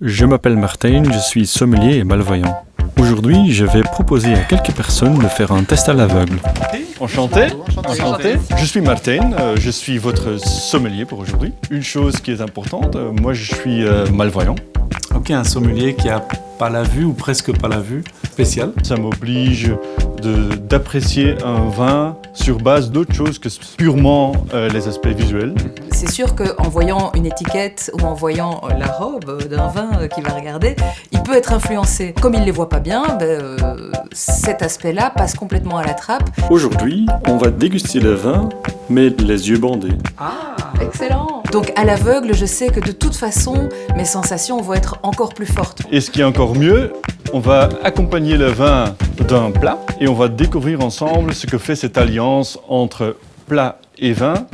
Je m'appelle Martin, je suis sommelier et malvoyant. Aujourd'hui, je vais proposer à quelques personnes de faire un test à l'aveugle. Enchanté, enchanté. Je suis Martin, euh, je suis votre sommelier pour aujourd'hui. Une chose qui est importante, euh, moi je suis euh, malvoyant. Ok, un sommelier qui a pas la vue ou presque pas la vue, spécial. Ça m'oblige de- d'apprécier un vin sur base d'autre chose que purement euh, les aspects visuels. C'est sûr qu'en voyant une étiquette ou en voyant euh, la robe euh, d'un vin euh, qu'il va regarder, il peut être influencé. Comme il ne les voit pas bien, ben, euh, cet aspect-là passe complètement à la trappe. Aujourd'hui, on va déguster le vin, mais les yeux bandés. Excellent Donc à l'aveugle, je sais que de toute façon, mes sensations vont être encore plus fortes. Et ce qui est encore mieux, on va accompagner le vin d'un plat et on va découvrir ensemble ce que fait cette alliance entre plat et vin.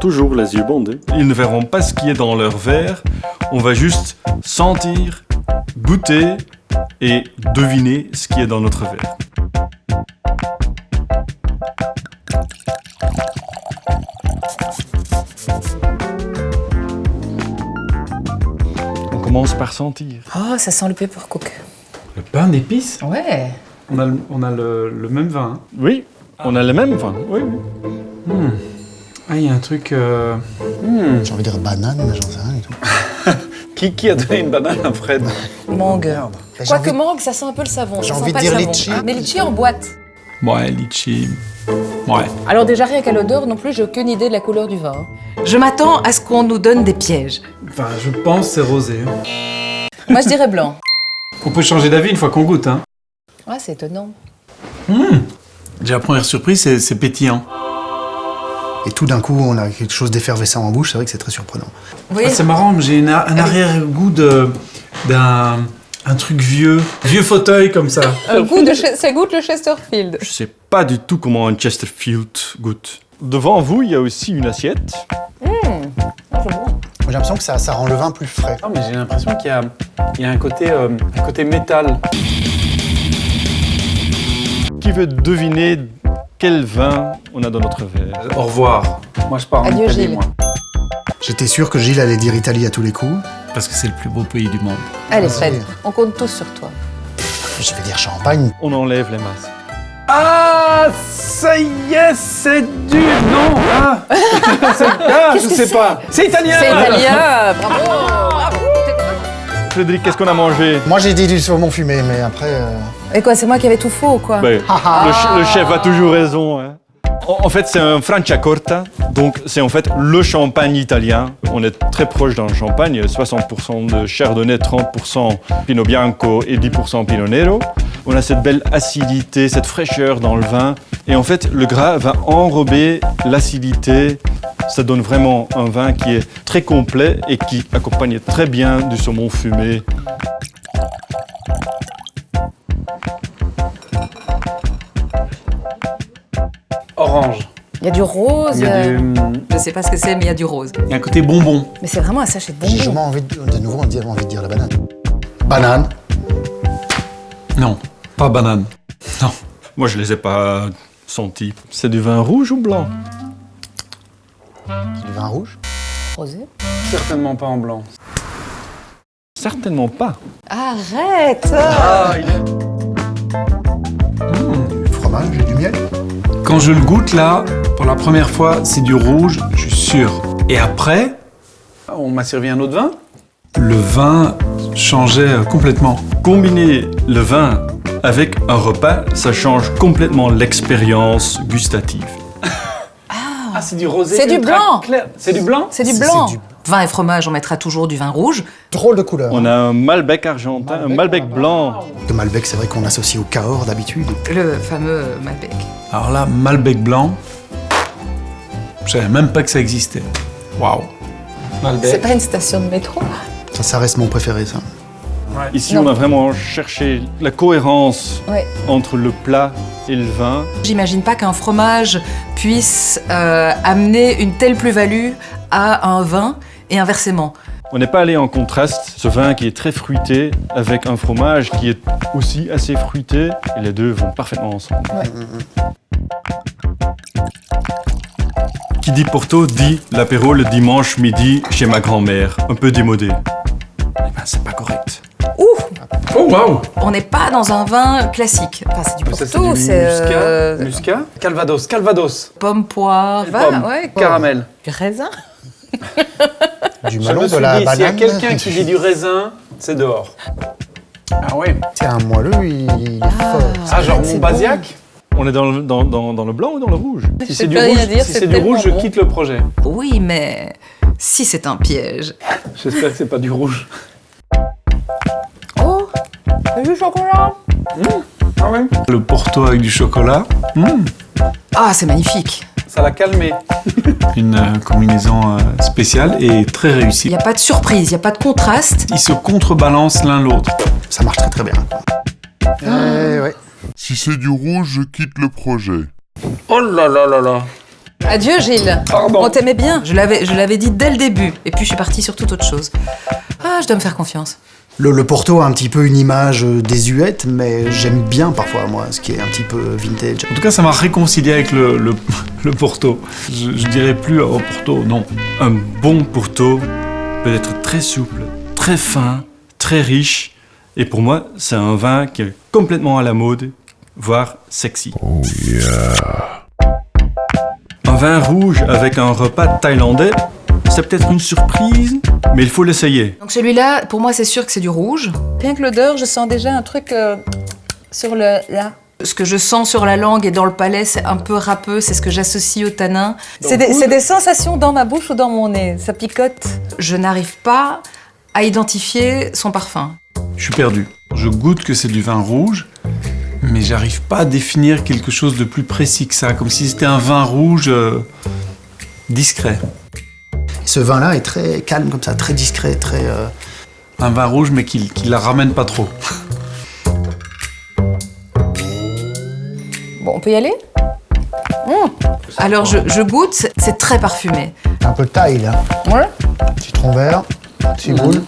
Toujours les yeux bandés. Ils ne verront pas ce qui est dans leur verre, on va juste sentir, goûter et deviner ce qui est dans notre verre. On commence par sentir. Oh, ça sent le pepper cook. Le pain d'épices Ouais On a, le, on a le, le même vin. hein. Oui, on a le même vin. Oui, oui. Hmm. Ah, il y a un truc... euh, hmm. J'ai envie de dire banane, mais j'en sais rien du tout. Qui, qui a donné une banane à Fred Mangue. Quoique envie- mangue, ça sent un peu le savon. J'ai envie de pas dire le savon. litchi. Mais litchi en boîte. Ouais, litchi. Ouais. Alors déjà, rien qu'à l'odeur non plus, j'ai aucune idée de la couleur du vin. Je m'attends à ce qu'on nous donne des pièges. Enfin, je pense c'est rosé. hein. Moi, je dirais blanc. On peut changer d'avis une fois qu'on goûte. Hein. Ouais, c'est étonnant. Déjà, la première surprise, c'est pétillant. Et tout d'un coup, on a quelque chose d'effervescent en bouche, c'est vrai que c'est très surprenant. Ah, c'est marrant, mais j'ai un arrière-goût de- d'un un truc vieux. Vieux fauteuil comme ça. Un goût de ça goûte le Chesterfield. Je sais pas du tout comment un Chesterfield goûte. Devant vous, il y a aussi une assiette. J'ai l'impression que ça, ça rend le vin plus frais. Non, mais j'ai l'impression qu'il y a, il y a un, côté, euh, un côté métal. Qui veut deviner quel vin on a dans notre verre? Au revoir. Moi, je pars en Adieu, Italie, Gilles. moi. J'étais sûr que Gilles allait dire Italie à tous les coups. Parce que c'est le plus beau pays du monde. Allez, Vas-y. Fred, on compte tous sur toi. Je vais dire champagne. On enlève les masques. Ah, ça y est, c'est du... Non, ah, c'est- ah je sais c'est pas. C'est italien C'est italien Bravo Bravo Frédéric, qu'est-ce qu'on a mangé? Moi, j'ai dit du saumon fumé, mais après... euh, Et quoi, c'est moi qui avais tout faux, quoi Ben, le, ch- le chef a toujours raison. hein. En, en fait, c'est un Franciacorta, donc c'est en fait le champagne italien. On est très proche d'un champagne, 60% de Chardonnay, 30% Pinot Bianco et 10% Pinot Nero. On a cette belle acidité, cette fraîcheur dans le vin. Et en fait, le gras va enrober l'acidité. Ça donne vraiment un vin qui est très complet et qui accompagne très bien du saumon fumé. Orange. Il y a du rose. Il y a euh, du... Je sais pas ce que c'est, mais il y a du rose. Il y a un côté bonbon. Mais c'est vraiment un sachet de J'ai bonbons. jamais envie de, de nouveau envie de dire la banane. Banane. Non, pas banane. Non. Moi, je les ai pas sentis. C'est du vin rouge ou blanc? C'est du vin rouge. Rosé Certainement pas en blanc. Certainement pas. Arrête Du fromage et du miel. Quand je le goûte là, pour la première fois, c'est du rouge, je suis sûr. Et après, on m'a servi un autre vin. Le vin changeait euh, complètement. Combiner le vin avec un repas, ça change complètement l'expérience gustative. Ah, c'est du rosé. C'est du ultra blanc. clair. C'est du blanc C'est du blanc du- Vin et fromage, on mettra toujours du vin rouge. Drôle de couleur. On a un Malbec argentin, un Malbec blanc. Le Malbec, c'est vrai qu'on associe au Cahors d'habitude. Le fameux Malbec. Alors là, Malbec blanc, je savais même pas que ça existait. Waouh. C'est Malbec. pas une station de métro? Ça, ça reste mon préféré, ça. Ici, Non. on a vraiment cherché la cohérence Ouais. entre le plat et le vin. J'imagine pas qu'un fromage puisse euh, amener une telle plus-value à un vin et inversement. On n'est pas allé en contraste, ce vin qui est très fruité avec un fromage qui est aussi assez fruité, et les deux vont parfaitement ensemble. Qui dit Porto dit l'apéro le dimanche midi chez ma grand-mère, un peu démodé. eh ben, c'est pas correct. Ouh Oh waouh On n'est pas dans un vin classique. Enfin, c'est du Porto, du c'est muscat. euh, Muscat. Calvados. Calvados. pomme, poire, Pomme. ouais, Caramel. du raisin? Du melon, me de la dit, s'il y a quelqu'un qui dit du raisin, c'est dehors. Ah oui. C'est un moelleux, il, est fort. Ah, genre c'est mon bon. basiac On est dans le, dans, dans, dans le blanc ou dans le rouge Si c'est du rouge, dire, si c'est c'est du rouge, je quitte le projet. Oui, mais si c'est un piège. J'espère que c'est pas du rouge. Oh Du chocolat Ah ouais Le Porto avec du chocolat. Mmh. Ah, c'est magnifique. Ça l'a calmé. Une euh, combinaison euh, spéciale et très Il réussie. n'y a pas de surprise, il n'y a pas de contraste. Ils se contrebalancent l'un l'autre. Ça marche très très bien. Eh ouais. Si c'est du rouge, je quitte le projet. Oh là là là là. Adieu Gilles. Pardon. On t'aimait bien. Je l'avais, je l'avais dit dès le début. Et puis je suis partie sur toute autre chose. Ah, je dois me faire confiance. Le, le Porto a un petit peu une image euh, désuète, mais j'aime bien parfois, moi, ce qui est un petit peu vintage. En tout cas, ça m'a réconcilié avec le, le, le Porto. Je, je dirais plus au Porto, non. Un bon Porto peut être très souple, très fin, très riche. Et pour moi, c'est un vin qui est complètement à la mode, voire sexy. Un vin rouge avec un repas thaïlandais, c'est peut-être une surprise, mais il faut l'essayer. Donc celui-là, pour moi, c'est sûr que c'est du rouge. Rien que l'odeur, je sens déjà un truc euh, sur le là. Ce que je sens sur la langue et dans le palais, c'est un peu râpeux, c'est ce que j'associe au tanin. C'est des, sensations dans ma bouche ou dans mon nez. Ça picote? Je n'arrive pas à identifier son parfum. Je suis perdu. Je goûte que c'est du vin rouge, mais j'arrive pas à définir quelque chose de plus précis que ça, comme si c'était un vin rouge euh, discret. Ce vin-là est très calme comme ça, très discret, très... euh, Un vin rouge, mais qui, qui la ramène pas trop. Bon, on peut y aller? Alors je, je goûte, c'est très parfumé. un peu de taille, là. Ouais. Citron vert, ciboule.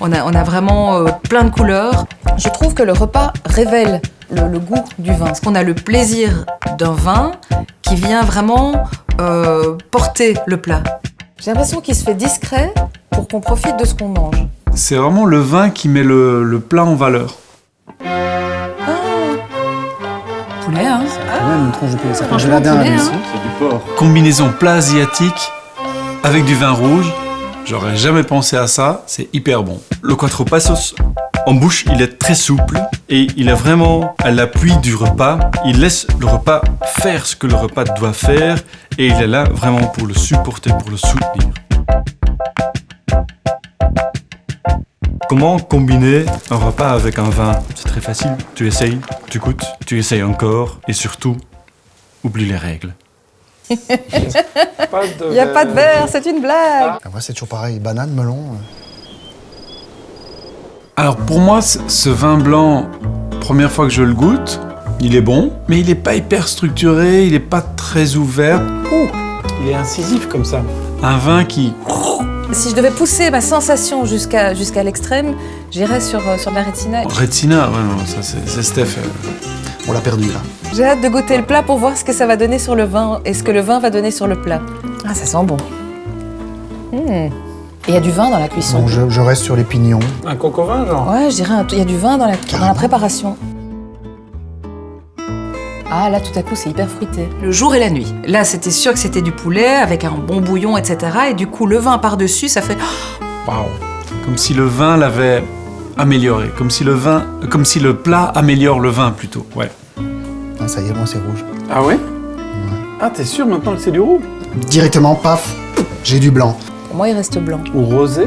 On a, on a vraiment euh, plein de couleurs. Je trouve que le repas révèle le, le goût du vin. On a le plaisir d'un vin qui vient vraiment euh, porter le plat. J'ai l'impression qu'il se fait discret pour qu'on profite de ce qu'on mange. C'est vraiment le vin qui met le, le plat en valeur. Poulet, hein même une tranche de poulet, ça fait hein. C'est du porc. Combinaison plat asiatique avec du vin rouge. J'aurais jamais pensé à ça, c'est hyper bon. Le Quattro Passos, en bouche, il est très souple et il est vraiment à l'appui du repas. Il laisse le repas faire ce que le repas doit faire et il est là vraiment pour le supporter, pour le soutenir. Comment combiner un repas avec un vin? C'est très facile. Tu essayes, tu goûtes, tu essayes encore et surtout, oublie les règles. Il n'y a pas de verre, c'est une blague. Ah, ouais, c'est toujours pareil, banane, melon. Alors pour moi, ce vin blanc, première fois que je le goûte, il est bon, mais il n'est pas hyper structuré, il n'est pas très ouvert. Ouh, il est incisif comme ça. Un vin qui... Si je devais pousser ma sensation jusqu'à jusqu'à l'extrême, j'irais sur, euh, sur de la rétina. Rétina, ouais, non, ça c'est Steph. euh. On l'a perdu, là. J'ai hâte de goûter le plat pour voir ce que ça va donner sur le vin et ce que le vin va donner sur le plat. Ah, ça sent bon. Hmm. Et il y a du vin dans la cuisson. Donc je, je reste sur les pignons. Un coco vin, genre Ouais, je dirais un- il y a du vin dans la, dans la préparation. Ah, là, tout à coup, c'est hyper fruité. Le jour et la nuit. Là, c'était sûr que c'était du poulet avec un bon bouillon, etc. Et du coup, le vin par-dessus, ça fait Waouh. Comme si le vin l'avait amélioré, comme si le vin, comme si le plat améliore le vin plutôt. Ouais. Ah, ça y est, moi, c'est rouge. Ah ouais Ah, t'es sûr maintenant que c'est du rouge? Directement, paf, j'ai du blanc. Pour moi, il reste blanc. Ou rosé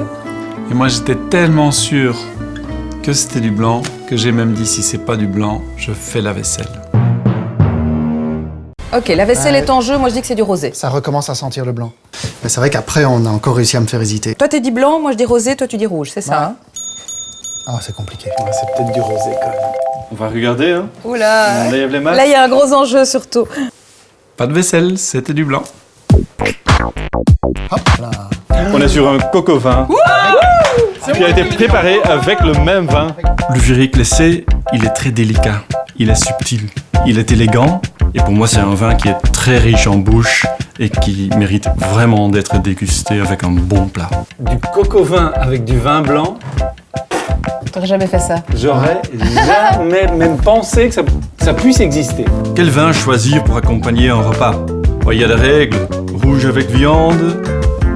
Et moi, j'étais tellement sûr que c'était du blanc que j'ai même dit si c'est pas du blanc, je fais la vaisselle. Ok, la vaisselle Ouais. est en jeu, moi je dis que c'est du rosé. Ça recommence à sentir le blanc. Mais c'est vrai qu'après, on a encore réussi à me faire hésiter. Toi, tu dis blanc, moi je dis rosé, toi tu dis rouge, c'est ça hein Ah, c'est compliqué. c'est peut-être du rosé quand même. On va regarder, hein Oula. Là, il y a un gros enjeu surtout. Pas de vaisselle, c'était du blanc. On est sur un coco vin qui a été préparé avec le même vin. Le Viric Laissé, il est très délicat, il est subtil, il est élégant. Et pour moi, c'est un vin qui est très riche en bouche et qui mérite vraiment d'être dégusté avec un bon plat. Du coco vin avec du vin blanc, T'aurais jamais fait ça. J'aurais jamais même pensé que ça, ça puisse exister. Quel vin choisir pour accompagner un repas? Il y a des règles. Rouge avec viande,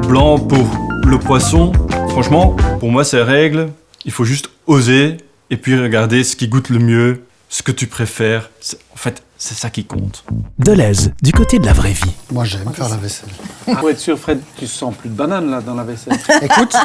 blanc pour le poisson. Franchement, pour moi, ces règles, il faut juste oser et puis regarder ce qui goûte le mieux, ce que tu préfères. C'est- En fait, c'est ça qui compte. Deleuze, du côté de la vraie vie. Moi, j'aime faire la vaisselle. Pour être sûr, Fred, tu sens plus de banane là dans la vaisselle. Écoute,